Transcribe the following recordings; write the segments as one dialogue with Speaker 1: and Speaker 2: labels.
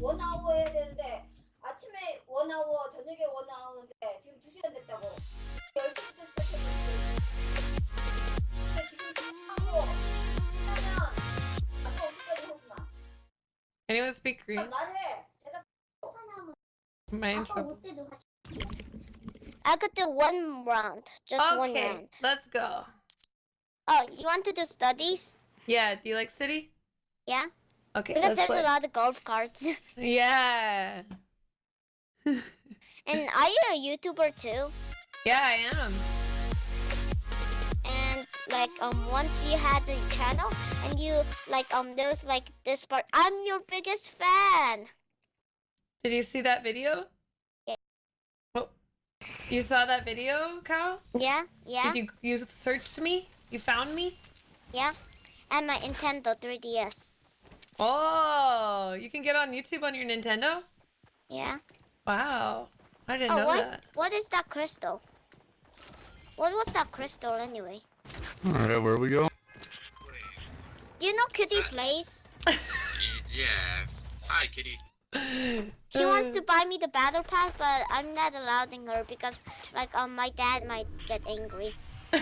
Speaker 1: 원아워 해야 되는데 아침에 원아워 저녁에 원아워인데 지금 2시간 됐다고 10시부터 시작했는데 근데 지금 하고 끝나면 아까 어디까지 호수나
Speaker 2: Anyone speak Korean?
Speaker 1: 말해 내가
Speaker 2: Am I in trouble?
Speaker 3: I could do one round, just one
Speaker 2: Okay,
Speaker 3: round.
Speaker 2: let's go.
Speaker 3: Oh, you want to do studies?
Speaker 2: Yeah, do you like city?
Speaker 3: Yeah,
Speaker 2: Okay,
Speaker 3: because there's
Speaker 2: play.
Speaker 3: a lot of golf carts.
Speaker 2: Yeah.
Speaker 3: and are you a YouTuber too?
Speaker 2: Yeah, I am.
Speaker 3: And like um, once you had the channel, and you like um, there was like this part. I'm your biggest fan.
Speaker 2: Did you see that video?
Speaker 3: Yeah.
Speaker 2: Oh, you saw that video, Cal?
Speaker 3: Yeah, yeah,
Speaker 2: Did you you searched me? You found me?
Speaker 3: yeah. And my Nintendo 3DS.
Speaker 2: Oh, you can get on YouTube on your Nintendo?
Speaker 3: Yeah.
Speaker 2: Wow. I didn't
Speaker 3: Oh,
Speaker 2: know
Speaker 3: what is,
Speaker 2: that.
Speaker 3: what is that crystal? What was that crystal anyway?
Speaker 4: Alright, where we go?
Speaker 3: Do you know Kitty
Speaker 5: So-
Speaker 3: plays?
Speaker 5: Yeah. Hi, kitty.
Speaker 3: She wants to buy me the battle pass, but I'm not allowing her because, like, um, my dad might get angry.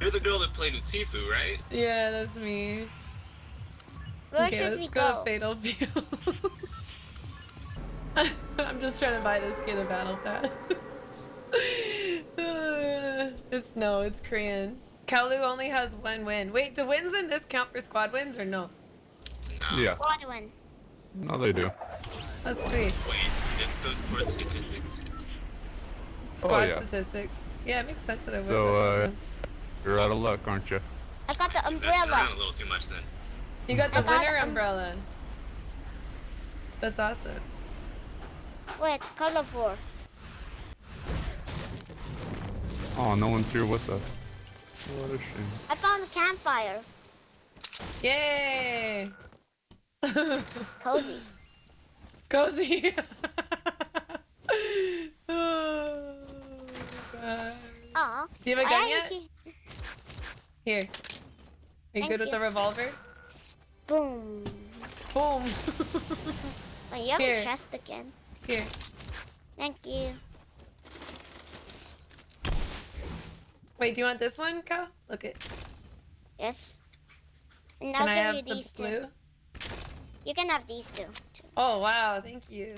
Speaker 5: You're the girl that played with Tfue, right?
Speaker 2: yeah, that's me.
Speaker 3: Where
Speaker 2: okay,
Speaker 3: should
Speaker 2: let's
Speaker 3: we
Speaker 2: go,
Speaker 3: go?
Speaker 2: Fatal Field. I'm just trying to buy this kid a battle pass. it's no, it's Korean. Kalu only has one win. Wait, do wins in this count for squad wins or no?
Speaker 5: No.
Speaker 4: Yeah,
Speaker 3: win.
Speaker 4: no they do.
Speaker 2: That's sweet.
Speaker 5: Wait, this goes towards statistics.
Speaker 2: Squad
Speaker 4: yeah.
Speaker 2: statistics. Yeah, it makes sense that it would.
Speaker 4: So, uh. You're out of luck, aren't you?
Speaker 3: I got the
Speaker 5: Messing
Speaker 3: umbrella.
Speaker 5: around a little too much then.
Speaker 2: You got the
Speaker 3: I got,
Speaker 2: winner
Speaker 3: um,
Speaker 2: umbrella. That's awesome.
Speaker 3: Wait, it's colorful.
Speaker 4: Oh, no one's here with us. What a shame.
Speaker 3: I found a campfire.
Speaker 2: Yay!
Speaker 3: Cozy.
Speaker 2: Cozy. oh, God.
Speaker 3: Aw.
Speaker 2: Do you have a gun yet? Here. Are you
Speaker 3: Thank
Speaker 2: good with
Speaker 3: you.
Speaker 2: the revolver?
Speaker 3: Boom.
Speaker 2: Boom.
Speaker 3: Oh, you have
Speaker 2: Here.
Speaker 3: a chest again.
Speaker 2: Here.
Speaker 3: Thank you.
Speaker 2: Wait, do you want this one, Cal? Look it.
Speaker 3: Yes. And
Speaker 2: Can
Speaker 3: I'll
Speaker 2: I
Speaker 3: give
Speaker 2: have
Speaker 3: you
Speaker 2: the
Speaker 3: these two.
Speaker 2: blue?
Speaker 3: You can have these two. too.
Speaker 2: Oh wow, thank you.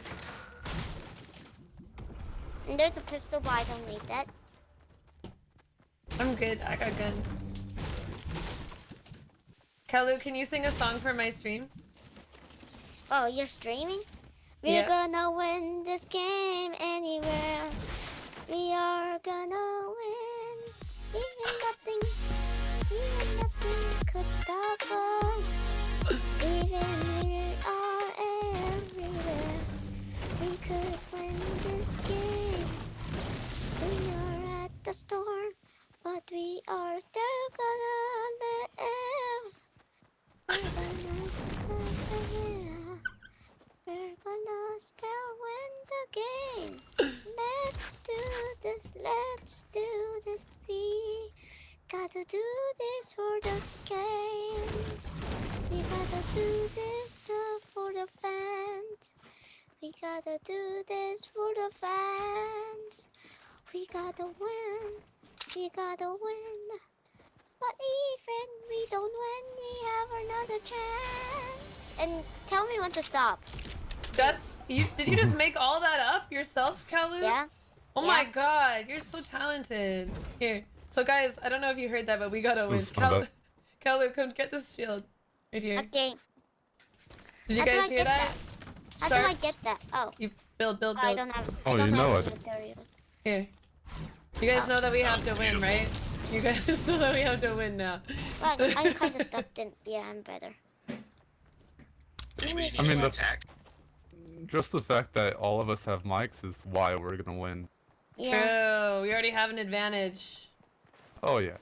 Speaker 3: And there's a pistol, but I don't need that.
Speaker 2: I'm good. I got gun. Kalu, can you sing a song for my stream?
Speaker 3: Oh, you're streaming? We're
Speaker 2: Yep.
Speaker 3: gonna win this game anywhere. We are gonna win. Even nothing, even nothing could stop us. Even we are everywhere. We could win this game. We are at the storm, but we are still gonna live. We're gonna still win the game. Let's do this, let's do this. We gotta do this for the games. We gotta do this for the fans. We gotta do this for the fans. We gotta win. We gotta win. But even we don't win, we have another chance. And tell me when to stop.
Speaker 2: That's you. Did you just make all that up yourself, Kalu?
Speaker 3: Yeah?
Speaker 2: Oh my god, you're so talented. Here. So guys, I don't know if you heard that, but we gotta win.
Speaker 4: Who's found
Speaker 2: Kalu. Kalu, come get this shield. Right here.
Speaker 3: Okay.
Speaker 2: Did you
Speaker 3: How
Speaker 2: guys hear
Speaker 3: get
Speaker 2: that?
Speaker 3: How
Speaker 2: Start-
Speaker 3: do I get that? Oh,
Speaker 2: You build, build,
Speaker 3: oh,
Speaker 2: build.
Speaker 3: I don't have.
Speaker 4: Oh,
Speaker 3: don't
Speaker 4: you know it.
Speaker 3: materials.
Speaker 2: Here. You guys know that we have to win, right? You guys know that we have to win now.
Speaker 3: But I'm kind of stuck in. Yeah, I'm better.
Speaker 5: Maybe we should
Speaker 4: I mean,
Speaker 5: do
Speaker 4: the-
Speaker 5: attack.
Speaker 4: Just the fact that all of us have mics is why we're gonna win.
Speaker 3: Yeah.
Speaker 2: True. We already have an advantage.
Speaker 4: Oh yeah.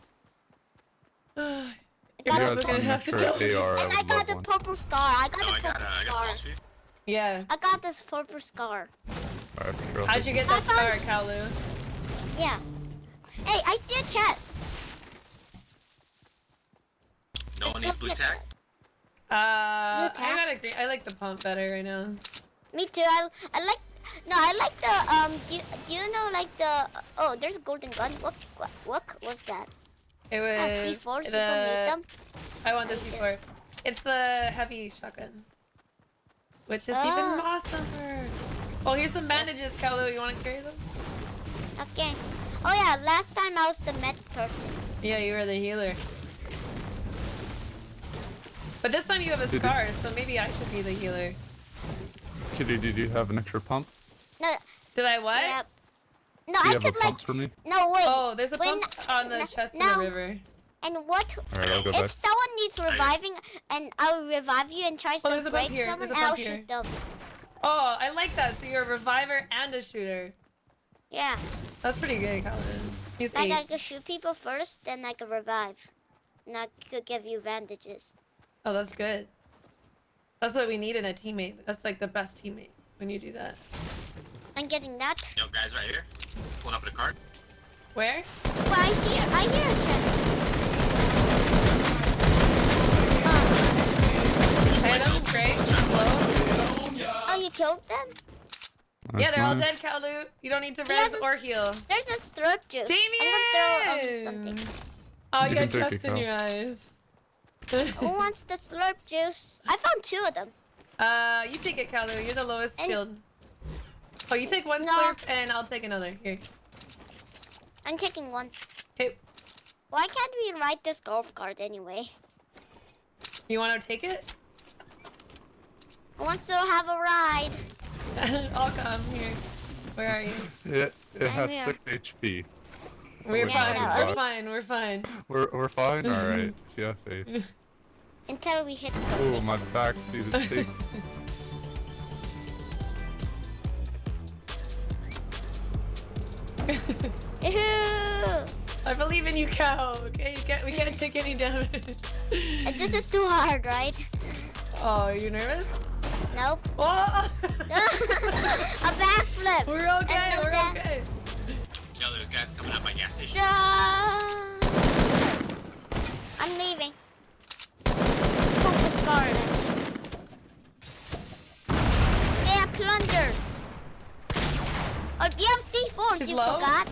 Speaker 2: You're probably gonna have to
Speaker 4: Extra
Speaker 2: tell me.
Speaker 4: I
Speaker 3: And I got the
Speaker 4: one.
Speaker 3: purple scar. I got
Speaker 5: Oh,
Speaker 3: the
Speaker 5: I got,
Speaker 3: purple
Speaker 5: uh, I got
Speaker 3: scar.
Speaker 5: small.
Speaker 2: Yeah.
Speaker 3: I got this purple scar.
Speaker 4: Alright, sure.
Speaker 2: How'd you get that star, Kalu?
Speaker 3: Yeah. Hey, I see a chest.
Speaker 5: No
Speaker 3: Let's
Speaker 5: one needs blue
Speaker 3: get
Speaker 5: tack.
Speaker 3: that.
Speaker 2: Uh, I gotta agree. I like the pump better right now.
Speaker 3: Me too. I, I like. No, I like the um. Do you, do you know like the? Oh, there's a golden gun. What what, what was that?
Speaker 2: It was
Speaker 3: Ah, C4. You
Speaker 2: the.
Speaker 3: don't need them.
Speaker 2: I want the C4. It's the heavy shotgun, which is even
Speaker 3: Ah.
Speaker 2: awesomer. Oh, here's some bandages, Kalu. You want to carry them?
Speaker 3: Okay. Oh yeah, last time I was the med person.
Speaker 2: Yeah, you were the healer. But this time you have a
Speaker 4: Did you-
Speaker 2: scar, so maybe I should be the healer.
Speaker 4: Kitty, did you have an extra pump?
Speaker 3: No,
Speaker 2: Did I what?
Speaker 3: yeah. No,
Speaker 4: Do
Speaker 3: I
Speaker 4: you have a
Speaker 3: could like.
Speaker 4: pump for me?
Speaker 3: No, wait.
Speaker 2: Oh, there's a
Speaker 3: When-
Speaker 2: pump on the
Speaker 3: no-
Speaker 2: chest in the river.
Speaker 3: And what
Speaker 4: Alright, I'll back.
Speaker 3: if someone needs reviving and I'll revive you and try
Speaker 2: Oh,
Speaker 3: to
Speaker 2: there's
Speaker 3: break
Speaker 2: here.
Speaker 3: someone
Speaker 2: There's a
Speaker 3: and I'll shoot them.
Speaker 2: Oh, I like that. So you're a reviver and a shooter.
Speaker 3: Yeah.
Speaker 2: That's pretty good, Calvin. He's
Speaker 3: Like I
Speaker 2: eight.
Speaker 3: could shoot people first, then I could revive. And I could give you bandages.
Speaker 2: Oh, that's good. That's what we need in a teammate. That's like the best teammate when you do that.
Speaker 3: I'm getting that.
Speaker 5: Yo, guys, right here. Pulling up in a cart.
Speaker 2: Where?
Speaker 3: Well, I see it. I hear a chest. Oh,
Speaker 2: hit him. Great. Slow.
Speaker 3: oh, you killed them?
Speaker 2: Yeah, they're all dead, Kalu. You don't need to
Speaker 3: He
Speaker 2: res
Speaker 3: a
Speaker 2: or heal.
Speaker 3: There's a slurp juice. I'm gonna throw
Speaker 2: Damien!
Speaker 3: something.
Speaker 2: Oh,
Speaker 4: You
Speaker 2: you
Speaker 4: can
Speaker 2: had trust in your eyes.
Speaker 3: Who wants the slurp juice? I found two of them.
Speaker 2: uh, you take it, Kalu. You're the lowest
Speaker 3: And-
Speaker 2: shield. Oh, you take one
Speaker 3: No.
Speaker 2: slurp and I'll take another. Here.
Speaker 3: I'm taking one.
Speaker 2: Okay.
Speaker 3: Why can't we ride this golf cart anyway?
Speaker 2: You want to take it?
Speaker 3: Who wants to have a ride?
Speaker 2: I'll come here. Where are you?
Speaker 4: It, it has
Speaker 3: here.
Speaker 4: 6 HP.
Speaker 2: We're
Speaker 4: Yeah,
Speaker 2: fine.
Speaker 3: no,
Speaker 2: we're fine. We're fine.
Speaker 4: We're, we're fine? Alright. Yeah, faith.
Speaker 3: Until we hit
Speaker 4: Ooh,
Speaker 3: something.
Speaker 4: my back seat is big.
Speaker 3: Ew.
Speaker 2: I believe in you, cow. Okay, you can't. We can't take any damage.
Speaker 3: This is too hard, right?
Speaker 2: Oh, are you nervous?
Speaker 3: Nope.
Speaker 2: Oh!
Speaker 3: a backflip.
Speaker 2: we're okay.
Speaker 3: And no
Speaker 2: We're
Speaker 3: da-
Speaker 2: okay.
Speaker 5: Yo, there's guys coming out my gas station.
Speaker 3: I'm leaving. Focus garden. They have plungers. Oh, you have C4s,
Speaker 2: She's
Speaker 3: you
Speaker 2: low?
Speaker 3: forgot.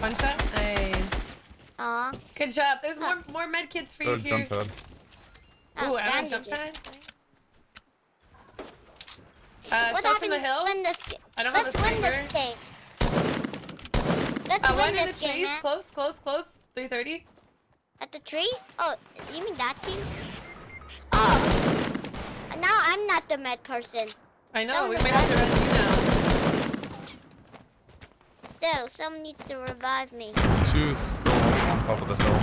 Speaker 2: One shot. Nice.
Speaker 3: Aw.
Speaker 2: Good job. There's more more med kits for you
Speaker 4: Oh,
Speaker 2: here.
Speaker 4: jump pad.
Speaker 3: Ah,
Speaker 2: Ooh, I have a jump
Speaker 3: bandages.
Speaker 2: pad. Uh,
Speaker 3: What
Speaker 2: show us
Speaker 3: happened
Speaker 2: the hill.
Speaker 3: win this?
Speaker 2: I don't have
Speaker 3: Let's
Speaker 2: a
Speaker 3: win this game. Let's
Speaker 2: Uh, one
Speaker 3: win
Speaker 2: in the
Speaker 3: this game,
Speaker 2: trees.
Speaker 3: man.
Speaker 2: Close, close, close. 330.
Speaker 3: At the trees? Oh, you mean that team? Oh. Now I'm not the med person.
Speaker 2: I know.
Speaker 3: Someone
Speaker 2: We might have to res you now.
Speaker 3: Still, someone needs to revive me.
Speaker 4: Two still on top of the hill.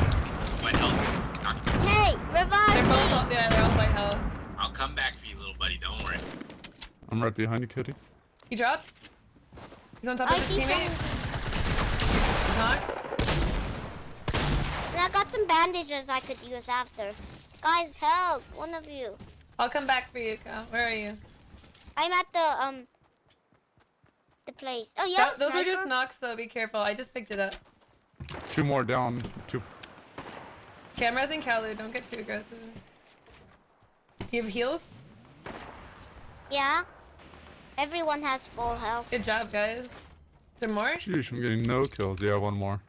Speaker 5: White health. Knock-
Speaker 3: Hey,
Speaker 2: They're
Speaker 3: revive
Speaker 2: both.
Speaker 3: me!
Speaker 2: All, yeah, they're all white hell.
Speaker 5: I'll come back for you, little buddy. Don't worry.
Speaker 4: I'm right behind you, Kitty.
Speaker 2: He dropped. He's on top
Speaker 3: I
Speaker 2: of his teammate.
Speaker 3: some.
Speaker 2: Knocked.
Speaker 3: And I got some bandages I could use after. Guys, help! One of you.
Speaker 2: I'll come back for you, Cal. Where are you?
Speaker 3: I'm at the um. The place. Oh, you
Speaker 2: That-
Speaker 3: have a
Speaker 2: those are just knocks, though. Be careful. I just picked it up.
Speaker 4: Two more down. Two.
Speaker 2: Cameras and Kalu. Don't get too aggressive. Do you have heals?
Speaker 3: Yeah. Everyone has full health.
Speaker 2: Good job, guys. Is there more?
Speaker 4: Sheesh, I'm getting no kills. Yeah, one more.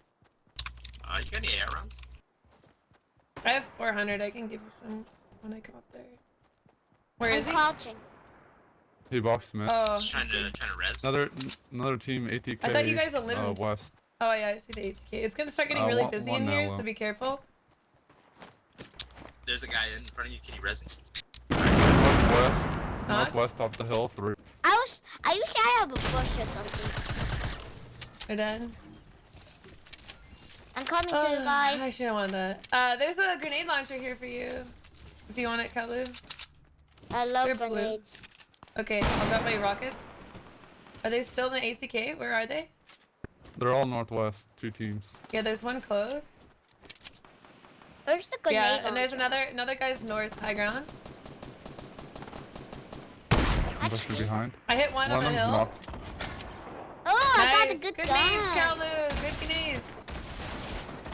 Speaker 5: Uh, you got any air rounds?
Speaker 2: I have 400. I can give you some when I come up there. Where
Speaker 3: I'm
Speaker 2: is he?
Speaker 3: crouching.
Speaker 4: He boxed me.
Speaker 2: Oh,
Speaker 5: Just trying to trying to res.
Speaker 4: Another another team ATK.
Speaker 2: I thought you guys
Speaker 4: uh,
Speaker 2: eliminated-
Speaker 4: west.
Speaker 2: oh yeah, I see the ATK. It's gonna start getting
Speaker 4: Uh,
Speaker 2: really
Speaker 4: one-
Speaker 2: busy
Speaker 4: one
Speaker 2: in here,
Speaker 4: uh,
Speaker 2: so be careful.
Speaker 5: There's a guy in front of you. Can you res him?
Speaker 4: Northwest. Northwest up the hill. Three.
Speaker 3: I was. I wish I have a bush or something.
Speaker 2: We're done.
Speaker 3: I'm coming to
Speaker 2: Oh,
Speaker 3: you guys.
Speaker 2: I actually, I want that. Uh, there's a grenade launcher here for you. If you want it, Kalu.
Speaker 3: I love
Speaker 2: they're blue.
Speaker 3: grenades.
Speaker 2: Okay, I'll grab my rockets. Are they still in the ATK? Where are they?
Speaker 4: They're all northwest. Two teams.
Speaker 2: Yeah, there's one close.
Speaker 3: Where's the grenade?
Speaker 2: yeah, and there's another another guy's north high ground.
Speaker 4: Pushing
Speaker 3: Actually-
Speaker 4: behind.
Speaker 2: I hit one,
Speaker 4: One
Speaker 2: on the hill.
Speaker 4: knocked.
Speaker 3: Oh, I got
Speaker 2: Nice.
Speaker 3: a good,
Speaker 2: good
Speaker 3: gun.
Speaker 2: grenades, Kalu. Good grenades.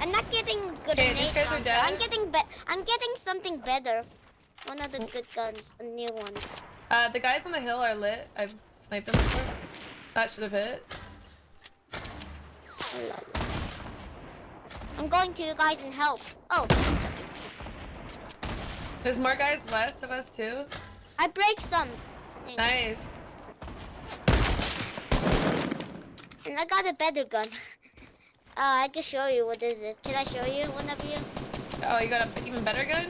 Speaker 3: I'm not getting good
Speaker 2: Okay, these guys are dead.
Speaker 3: I'm getting be- I'm getting something better. One of the good guns, a new ones.
Speaker 2: Uh, the guys on the hill are lit. I've sniped them before. That should have hit.
Speaker 3: I'm going to you guys and help. Oh,
Speaker 2: There's more guys west of us too.
Speaker 3: I break some. Things.
Speaker 2: Nice.
Speaker 3: And I got a better gun. Uh, I can show you what is it. Can I show you, one of you?
Speaker 2: Oh, you got an even better gun?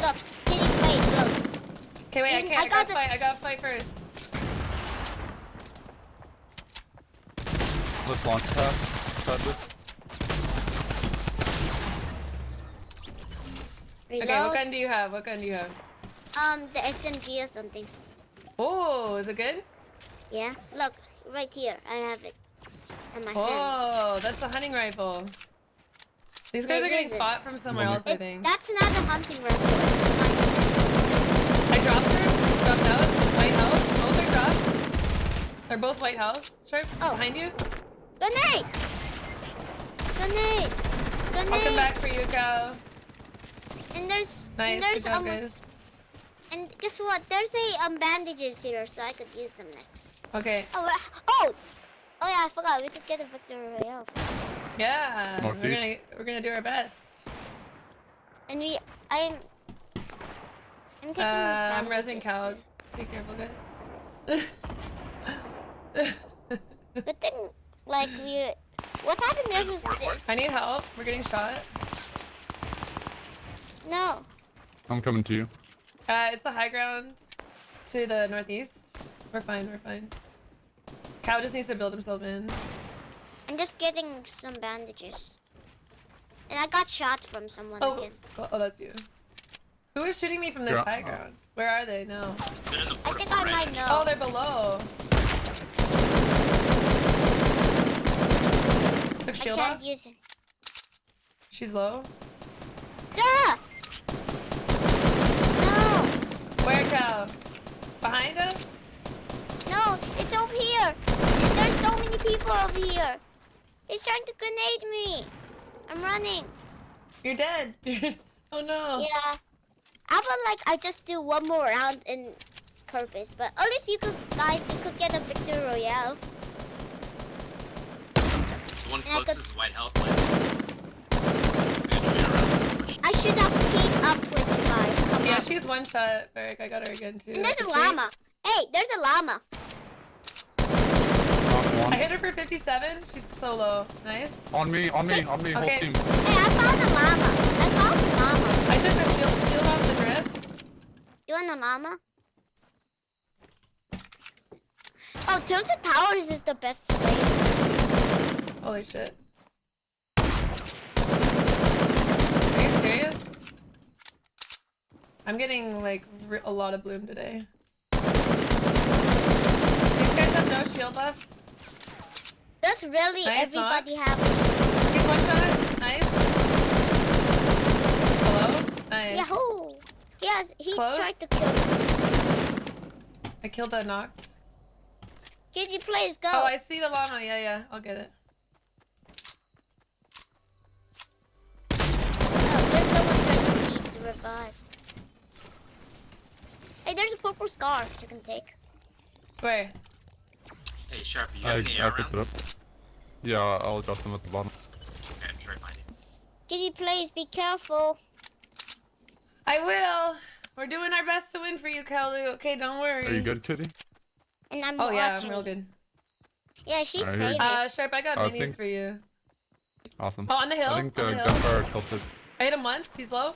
Speaker 3: Look, can you wait, look.
Speaker 2: Okay, wait, I can't.
Speaker 3: I
Speaker 2: I,
Speaker 3: got
Speaker 2: gotta
Speaker 3: the-
Speaker 2: fight. I gotta fight first.
Speaker 4: Let's launch pad. Pad.
Speaker 3: Reload.
Speaker 2: Okay, what gun do you have? What gun do you have?
Speaker 3: Um, the SMG or something.
Speaker 2: Oh, is it good?
Speaker 3: Yeah, look, right here. I have it in my hands.
Speaker 2: Oh, that's a hunting rifle. These guys
Speaker 3: It
Speaker 2: are getting
Speaker 3: isn't.
Speaker 2: spot from somewhere
Speaker 4: Well,
Speaker 2: else, I think.
Speaker 3: that's not a hunting rifle. It's a hunting
Speaker 2: I dropped her. Dropped out. White house. Both are dropped. They're both white house. Sharp.
Speaker 3: Oh.
Speaker 2: Behind you.
Speaker 3: Grenades! Grenades! Grenades!
Speaker 2: I'll come back for you, cow.
Speaker 3: And there's
Speaker 2: Nice.
Speaker 3: and
Speaker 2: Good
Speaker 3: there's
Speaker 2: job,
Speaker 3: um
Speaker 2: guys.
Speaker 3: And guess what? There's a um bandages here, so I could use them next.
Speaker 2: Okay.
Speaker 3: Oh oh oh yeah, I forgot we could get a victory royale.
Speaker 2: Yeah. We're
Speaker 4: Northeast.
Speaker 2: gonna we're gonna do our best.
Speaker 3: And we I'm I'm taking
Speaker 2: Uh, I'm
Speaker 3: resin
Speaker 2: resing
Speaker 3: bandages
Speaker 2: cow. Be careful, guys.
Speaker 3: Good thing like we what happened is was
Speaker 5: Work, work.
Speaker 3: this.
Speaker 2: I need help. We're getting shot.
Speaker 3: No.
Speaker 4: I'm coming to you.
Speaker 2: Uh, it's the high ground to the northeast. We're fine. We're fine. Cow just needs to build himself in.
Speaker 3: I'm just getting some bandages. And I got shot from someone
Speaker 2: Oh,
Speaker 3: again.
Speaker 2: oh, oh, that's you. Who is shooting me from this
Speaker 4: You're-
Speaker 2: high ground? Where are they? No.
Speaker 5: They're in the
Speaker 3: I think I might know.
Speaker 2: Oh, they're below. Took
Speaker 3: I can't
Speaker 2: off.
Speaker 3: use it.
Speaker 2: She's low.
Speaker 3: Ah! No!
Speaker 2: Where, cow? Behind us?
Speaker 3: No, it's over here. There's so many people over here. He's trying to grenade me. I'm running.
Speaker 2: You're dead. oh no.
Speaker 3: Yeah. How about like I just do one more round in purpose, but at least you could, guys, you could get a victory royale.
Speaker 5: The one
Speaker 3: And I could-
Speaker 5: closest white health. Like, we gotta wait around. Push.
Speaker 3: I should have teamed up with you guys. Come
Speaker 2: Yeah, she's one shot. Eric, I got her again too.
Speaker 3: And there's a
Speaker 2: Is she-
Speaker 3: llama. Hey, there's a llama.
Speaker 2: I hit her for 57. She's so low. Nice.
Speaker 4: On me, on me, on me, whole
Speaker 2: Okay.
Speaker 4: team.
Speaker 3: Hey, I found a llama. I found a llama.
Speaker 2: I took the shield, shield off the drip.
Speaker 3: You want a llama? Oh, Tilted Towers is the best place.
Speaker 2: Holy shit. Are you serious? I'm getting like a lot of bloom today. These guys have no shield left.
Speaker 3: Does really
Speaker 2: Nice,
Speaker 3: everybody have?
Speaker 2: He's one shot. Nice. Hello? Nice.
Speaker 3: Yahoo! Yes, he
Speaker 2: Close?
Speaker 3: tried to kill me.
Speaker 2: I killed the Nox.
Speaker 3: Kitty, please go.
Speaker 2: Oh, I see the llama. Yeah, yeah. I'll get it.
Speaker 3: Purple scar you can take.
Speaker 2: Where?
Speaker 5: Hey, Sharp, you
Speaker 4: I,
Speaker 5: got any
Speaker 4: I picked it
Speaker 5: rounds?
Speaker 4: up. Yeah, I'll drop them at the bottom.
Speaker 5: Okay, I'm sure I find it.
Speaker 3: Kitty, please be careful.
Speaker 2: I will. We're doing our best to win for you, Kalu. Okay, don't worry.
Speaker 4: Are you good, Kitty?
Speaker 3: And I'm
Speaker 2: Oh yeah. I'm real good.
Speaker 3: Yeah, she's
Speaker 4: I hear
Speaker 3: famous.
Speaker 2: Uh, Sharp, I got
Speaker 4: I
Speaker 2: minis
Speaker 4: think-
Speaker 2: for you.
Speaker 4: Awesome.
Speaker 2: Oh, on the hill.
Speaker 4: I think
Speaker 2: on
Speaker 4: uh,
Speaker 2: the hill.
Speaker 4: gunfire tilted.
Speaker 2: I hit him once. He's low.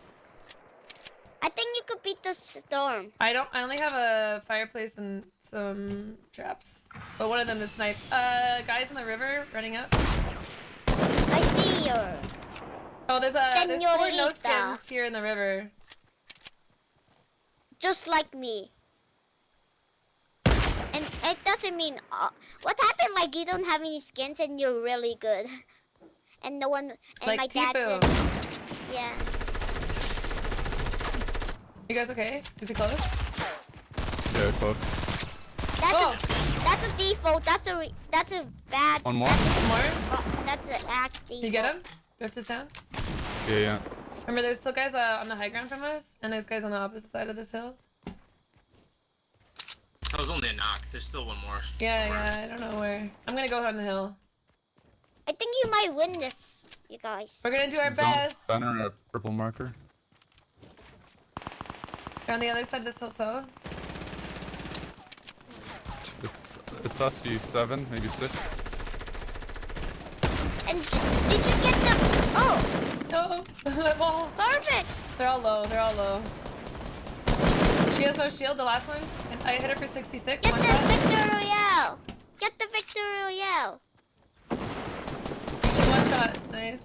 Speaker 3: I think you could beat the storm.
Speaker 2: I don't. I only have a fireplace and some traps, but one of them is sniped. Uh, guys in the river running up.
Speaker 3: I see you.
Speaker 2: Oh, there's a there's four no skins here in the river.
Speaker 3: Just like me. And it doesn't mean uh, what happened. Like you don't have any skins and you're really good. And no one. And
Speaker 2: Like
Speaker 3: my dad yeah.
Speaker 2: You guys okay? Is he close?
Speaker 4: Yeah, close.
Speaker 3: That's
Speaker 2: Oh.
Speaker 3: a that's a default. That's a re, that's a bad.
Speaker 4: One more.
Speaker 3: That's
Speaker 2: More?
Speaker 3: a, that's an act default.
Speaker 2: You get him? Drift is down.
Speaker 4: Yeah, yeah.
Speaker 2: Remember, there's still guys uh, on the high ground from us, and there's guys on the opposite side of this hill.
Speaker 6: That was only a knock. There's still one more.
Speaker 2: Yeah,
Speaker 6: somewhere.
Speaker 2: yeah, I don't know where. I'm gonna go on the hill.
Speaker 3: I think you might win this, you guys.
Speaker 2: We're gonna do our
Speaker 4: Zone
Speaker 2: best.
Speaker 4: Center at purple marker.
Speaker 2: You're on the other side of this hill, so.
Speaker 4: It's it's us v seven, maybe six.
Speaker 3: And did you get the? Oh,
Speaker 2: No! that wall!
Speaker 3: perfect.
Speaker 2: They're all low, they're all low. She has no shield, the last one. And I hit her for 66.
Speaker 3: Get
Speaker 2: one
Speaker 3: the
Speaker 2: shot.
Speaker 3: victory royale. Get the victory royale.
Speaker 2: One shot, nice.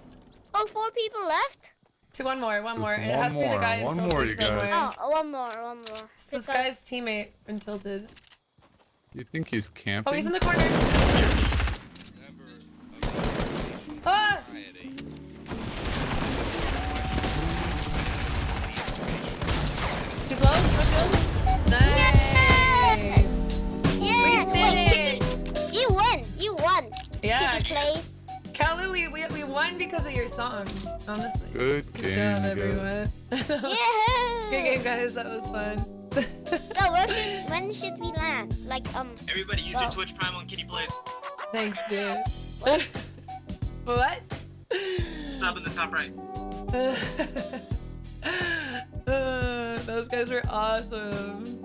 Speaker 3: Oh, four people left.
Speaker 2: To one more, one
Speaker 4: Just
Speaker 2: more. it
Speaker 4: one
Speaker 2: has to be the
Speaker 4: more,
Speaker 2: guy in
Speaker 4: one
Speaker 2: tilted
Speaker 4: more, you guys.
Speaker 2: somewhere.
Speaker 3: Oh, one more, one more.
Speaker 2: This guy's teammate in tilted.
Speaker 4: You think he's camping?
Speaker 2: Oh, he's in the corner. Ah! She's low. No shield. Nice.
Speaker 3: yeah,
Speaker 2: We did
Speaker 3: wait,
Speaker 2: it.
Speaker 3: Kitty, you won. You won.
Speaker 2: Yeah.
Speaker 3: Kitty plays.
Speaker 2: Won because of your song. Honestly.
Speaker 4: Good
Speaker 2: Good
Speaker 4: game,
Speaker 2: job, everyone.
Speaker 3: Yeah.
Speaker 2: Good game, guys. That was fun.
Speaker 3: So where should, when should we land? Like um.
Speaker 6: Everybody use your Twitch Prime on Kitty Plays.
Speaker 2: Thanks, dude. what?
Speaker 6: Sub in the top right.
Speaker 2: Uh, those guys were awesome.